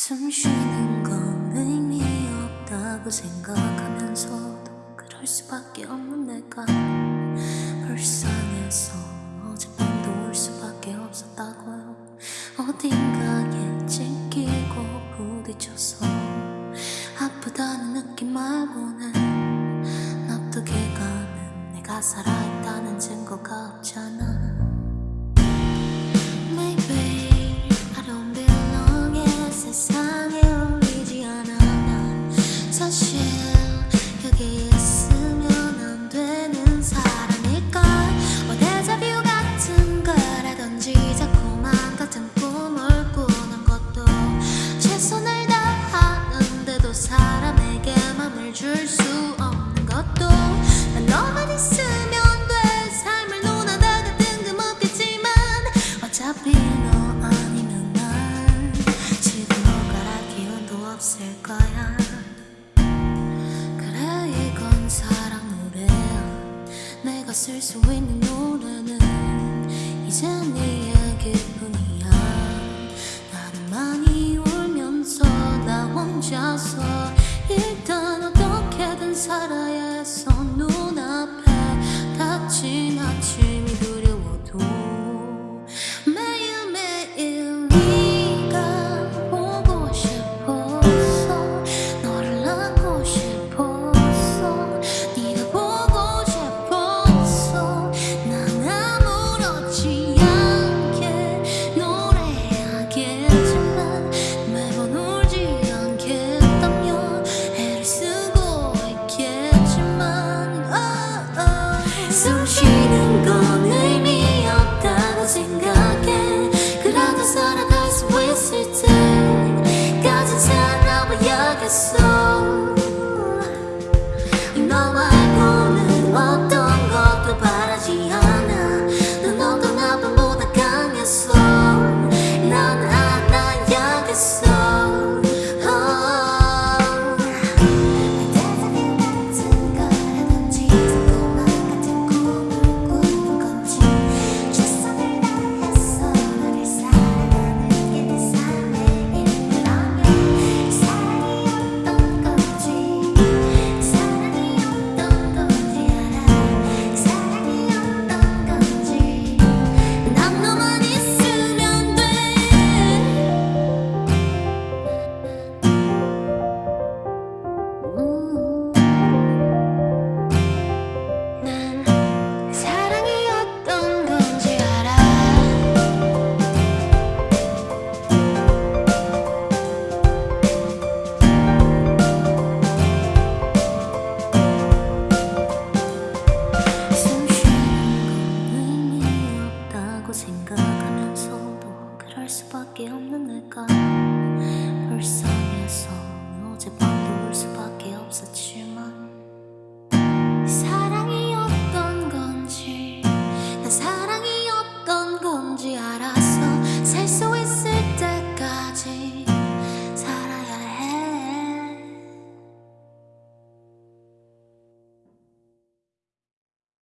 숨 쉬는 건 의미 없다고 생각하면서도 그럴 수밖에 없는 내가 불쌍해서 어젯밤도 울 수밖에 없었다고요. 어딘가에 찢기고 부딪혀서 아프다는 느낌 말고는 납득해 가는 내가 살아있다는 증거가 없잖아 사실 여기 있으면 안 되는 사람일걸. 뭐 데자뷰 같은 거라든지 자꾸만 같은 꿈을 꾸는 것도 최선을 다하는데도 사람에게 맘을 줄 수 없는 것도. 난 너만 있으면 돼. 삶을 논하다가 뜬금없겠지만 어차피 너 아니면 난 지금 오가라 기운도 없을 거야 내가 쓸 수 있는 노래는 이제 네 얘기뿐이야. 나는 많이 울면서 나 혼자서 일단 어떻게든 살아 살 없다고 생각하면서도 그럴 수밖에 없는 내가 불쌍해서 어젯밤도 울 수밖에 없었지